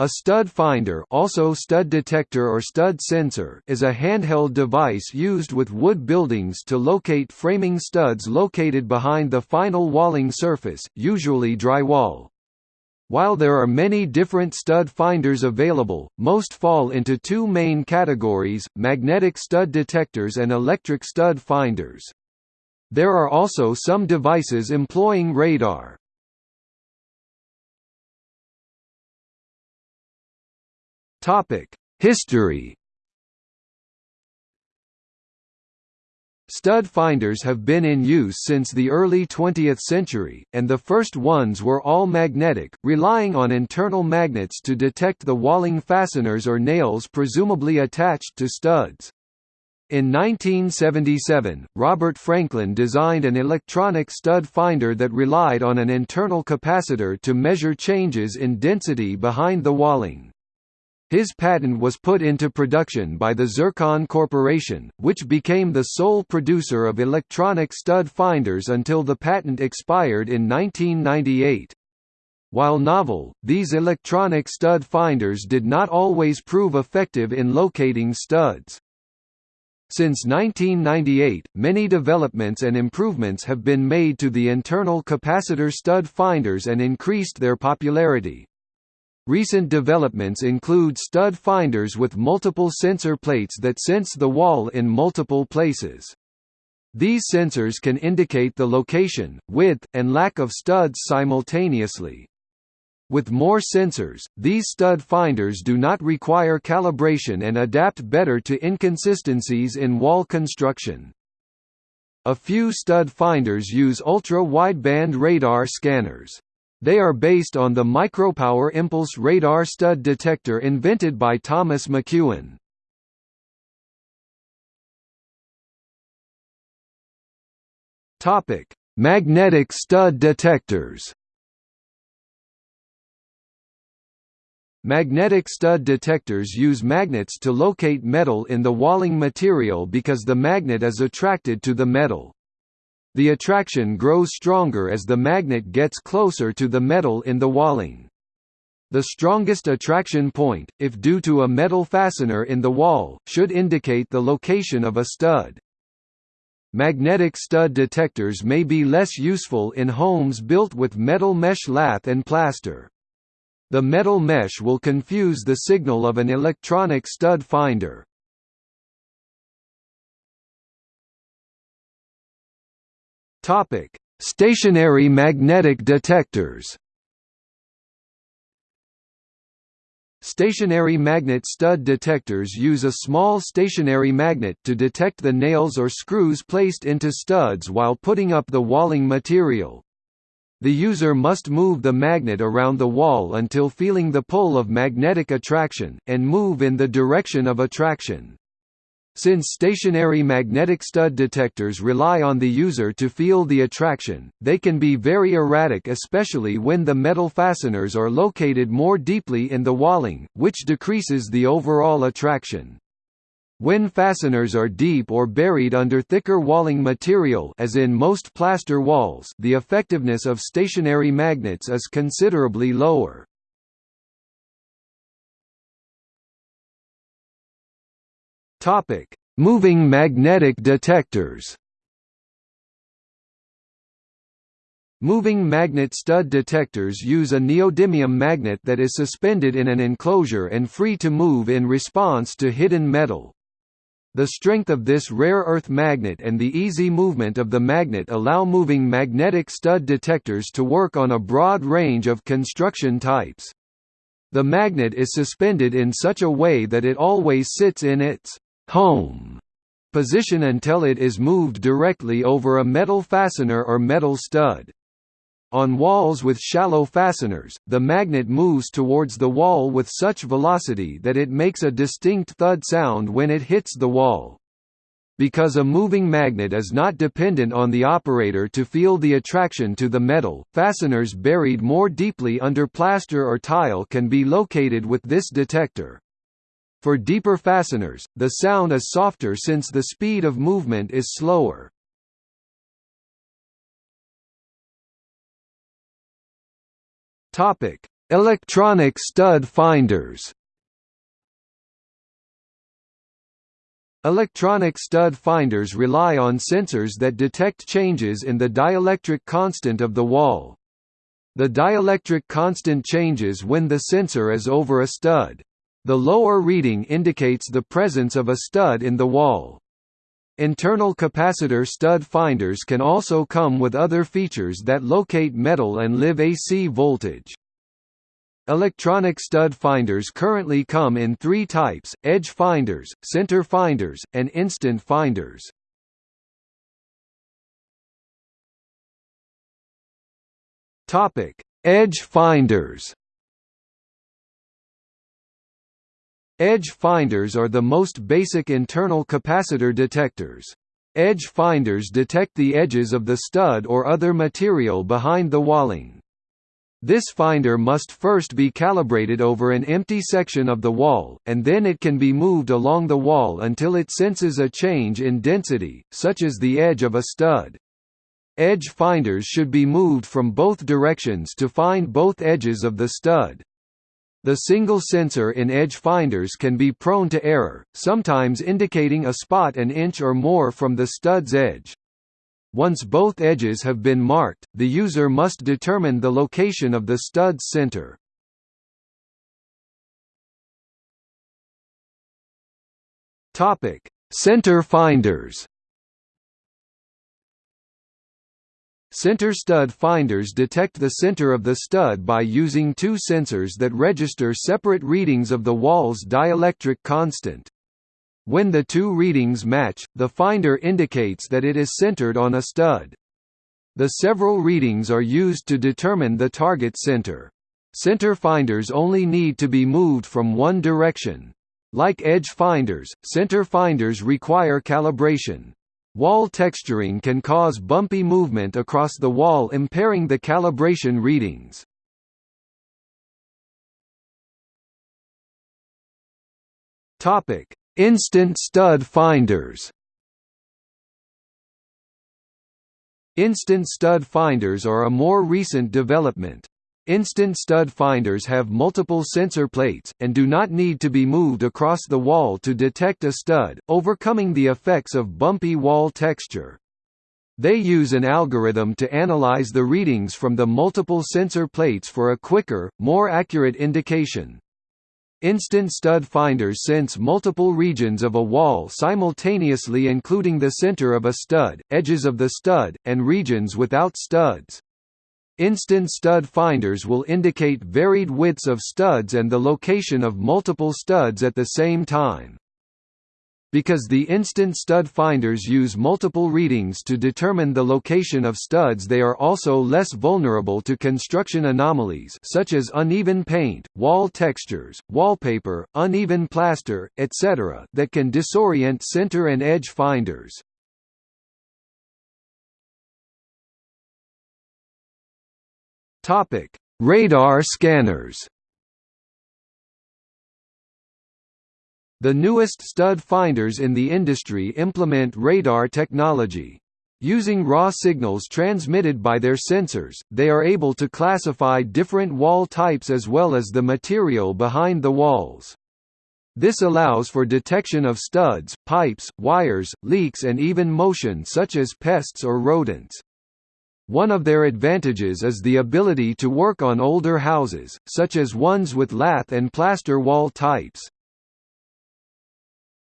A stud finder also stud detector or stud sensor is a handheld device used with wood buildings to locate framing studs located behind the final walling surface, usually drywall. While there are many different stud finders available, most fall into two main categories, magnetic stud detectors and electric stud finders. There are also some devices employing radar. History. Stud finders have been in use since the early 20th century, and the first ones were all magnetic, relying on internal magnets to detect the walling fasteners or nails presumably attached to studs. In 1977, Robert Franklin designed an electronic stud finder that relied on an internal capacitor to measure changes in density behind the walling. His patent was put into production by the Zircon Corporation, which became the sole producer of electronic stud finders until the patent expired in 1998. While novel, these electronic stud finders did not always prove effective in locating studs. Since 1998, many developments and improvements have been made to the internal capacitor stud finders and increased their popularity. Recent developments include stud finders with multiple sensor plates that sense the wall in multiple places. These sensors can indicate the location, width, and lack of studs simultaneously. With more sensors, these stud finders do not require calibration and adapt better to inconsistencies in wall construction. A few stud finders use ultra-wideband radar scanners. They are based on the micropower impulse radar stud detector invented by Thomas McEwan. Topic: Magnetic stud detectors. Magnetic stud detectors use magnets to locate metal in the walling material because the magnet is attracted to the metal. The attraction grows stronger as the magnet gets closer to the metal in the walling. The strongest attraction point, if due to a metal fastener in the wall, should indicate the location of a stud. Magnetic stud detectors may be less useful in homes built with metal mesh lath and plaster. The metal mesh will confuse the signal of an electronic stud finder. Topic: Stationary magnetic detectors. Stationary magnet stud detectors use a small stationary magnet to detect the nails or screws placed into studs while putting up the walling material. The user must move the magnet around the wall until feeling the pull of magnetic attraction, and move in the direction of attraction. Since stationary magnetic stud detectors rely on the user to feel the attraction, they can be very erratic especially when the metal fasteners are located more deeply in the walling, which decreases the overall attraction. When fasteners are deep or buried under thicker walling material as in most plaster walls the effectiveness of stationary magnets is considerably lower. Topic: Moving magnetic detectors. Moving magnet stud detectors use a neodymium magnet that is suspended in an enclosure and free to move in response to hidden metal. The strength of this rare earth magnet and the easy movement of the magnet allow moving magnetic stud detectors to work on a broad range of construction types. The magnet is suspended in such a way that it always sits in its home position until it is moved directly over a metal fastener or metal stud. On walls with shallow fasteners, the magnet moves towards the wall with such velocity that it makes a distinct thud sound when it hits the wall. Because a moving magnet is not dependent on the operator to feel the attraction to the metal, fasteners buried more deeply under plaster or tile can be located with this detector. For deeper fasteners, the sound is softer since the speed of movement is slower. Topic: Electronic stud finders Electronic stud finders rely on sensors that detect changes in the dielectric constant of the wall. The dielectric constant changes when the sensor is over a stud. The lower reading indicates the presence of a stud in the wall. Internal capacitor stud finders can also come with other features that locate metal and live AC voltage. Electronic stud finders currently come in three types, edge finders, center finders, and instant finders. Edge finders Edge finders are the most basic internal capacitor detectors. Edge finders detect the edges of the stud or other material behind the walling. This finder must first be calibrated over an empty section of the wall, and then it can be moved along the wall until it senses a change in density, such as the edge of a stud. Edge finders should be moved from both directions to find both edges of the stud. The single sensor in edge finders can be prone to error, sometimes indicating a spot an inch or more from the stud's edge. Once both edges have been marked, the user must determine the location of the stud's center. Center finders. Center stud finders detect the center of the stud by using two sensors that register separate readings of the wall's dielectric constant. When the two readings match, the finder indicates that it is centered on a stud. The several readings are used to determine the target center. Center finders only need to be moved from one direction. Like edge finders, center finders require calibration. Wall texturing can cause bumpy movement across the wall impairing the calibration readings. Topic: Instant stud finders Instant stud finders are a more recent development. Instant stud finders have multiple sensor plates, and do not need to be moved across the wall to detect a stud, overcoming the effects of bumpy wall texture. They use an algorithm to analyze the readings from the multiple sensor plates for a quicker, more accurate indication. Instant stud finders sense multiple regions of a wall simultaneously including the center of a stud, edges of the stud, and regions without studs. Instant stud finders will indicate varied widths of studs and the location of multiple studs at the same time. Because the instant stud finders use multiple readings to determine the location of studs they are also less vulnerable to construction anomalies such as uneven paint, wall textures, wallpaper, uneven plaster, etc. that can disorient center and edge finders. Radar scanners The newest stud finders in the industry implement radar technology. Using raw signals transmitted by their sensors, they are able to classify different wall types as well as the material behind the walls. This allows for detection of studs, pipes, wires, leaks and even motion such as pests or rodents. One of their advantages is the ability to work on older houses, such as ones with lath and plaster wall types.